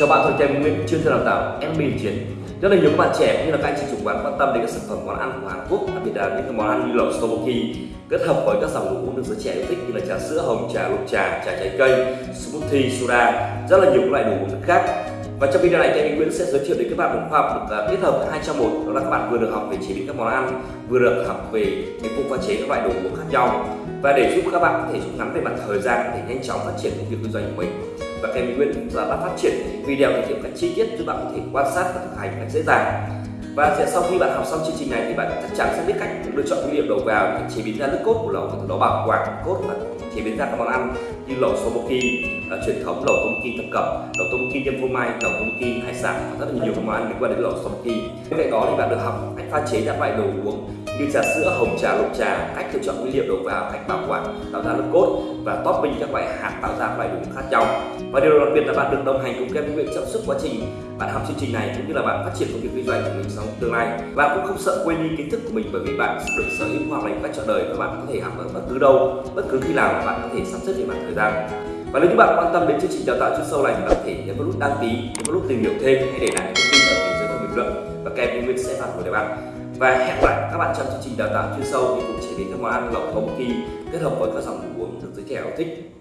Chào bạn, tôi Kem Nguyễn, chuyên gia đào tạo em Bình Chiến. Rất là nhiều các bạn trẻ cũng như là các anh chị chủ quán quan tâm đến các sản phẩm món ăn của Hàn Quốc, đặc biệt là những cái món ăn như lẩu tteokbokki kết hợp với các dòng đồ uống được giới trẻ yêu thích như là trà sữa hồng, trà lục trà, trà trái cây, smoothie, soda, rất là nhiều các loại đồ uống khác. Và trong video này anh Nguyễn sẽ giới thiệu đến các bạn một khoa học được à, kết hợp hai trong một đó là các bạn vừa được học về chế biến các món ăn, vừa được học về những phương pha chế các loại đồ uống khác nhau và để giúp các bạn có thể rút ngắn về mặt thời gian để nhanh chóng phát triển công việc kinh doanh của mình và kèm Nguyễn đã phát triển video thể hiện cách chi tiết giúp bạn có thể quan sát và thực hành cách dễ dàng. Và sẽ sau khi bạn học xong chương trình này thì bạn chắc chắn sẽ biết cách lựa chọn nguyên liệu đầu vào để chế biến ra nước cốt của lẩu từ đó bảo quản cốt và chế biến ra các món ăn như lẩu soboki là truyền thống lẩu tomoki thập cẩm, lẩu tomoki nhân phô mai, lẩu tomoki hải sản và rất là nhiều món ăn liên quan đến lẩu soboki bên cạnh đó thì bạn được học cách pha chế các loại đồ uống như trà sữa, hồng trà, lục trà, cách lựa chọn nguyên liệu đầu vào, cách bảo quản, tạo ra lớp cốt và topping các loại hạt tạo ra các loại đồ uống khác nhau. Và điều đặc biệt là bạn được đồng hành cùng Kevin Nguyễn trong suốt quá trình bạn học chương trình này cũng như là bạn phát triển công việc kinh doanh của mình trong tương lai. Bạn cũng không sợ quên đi kiến thức của mình bởi vì bạn được sở hữu hoặc là cách trọn đời và bạn có thể học ở bất cứ đâu, bất cứ khi nào bạn có thể sắp xếp để bạn thời gian. Và nếu như bạn quan tâm đến chương trình đào tạo chuyên sâu này thì bạn có thể nhấn vào nút đăng ký, nhấn vào nút tìm hiểu thêm hay để lại thông tin ở phía dưới phần bình luận và kèm Nguyễn sẽ phản hồi để bạn và hẹn lại các bạn trong chương trình đào tạo chuyên sâu. Thì cũng chỉ đến các món ăn lẩu tomoki kết hợp với các dòng đồ uống được giới trẻ yêu thích.